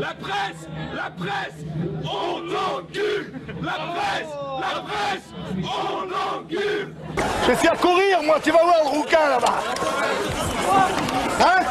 La presse La presse On l'encule La presse La presse On l'encule Je vais faire courir, moi, tu vas voir le rouquin là-bas. Hein?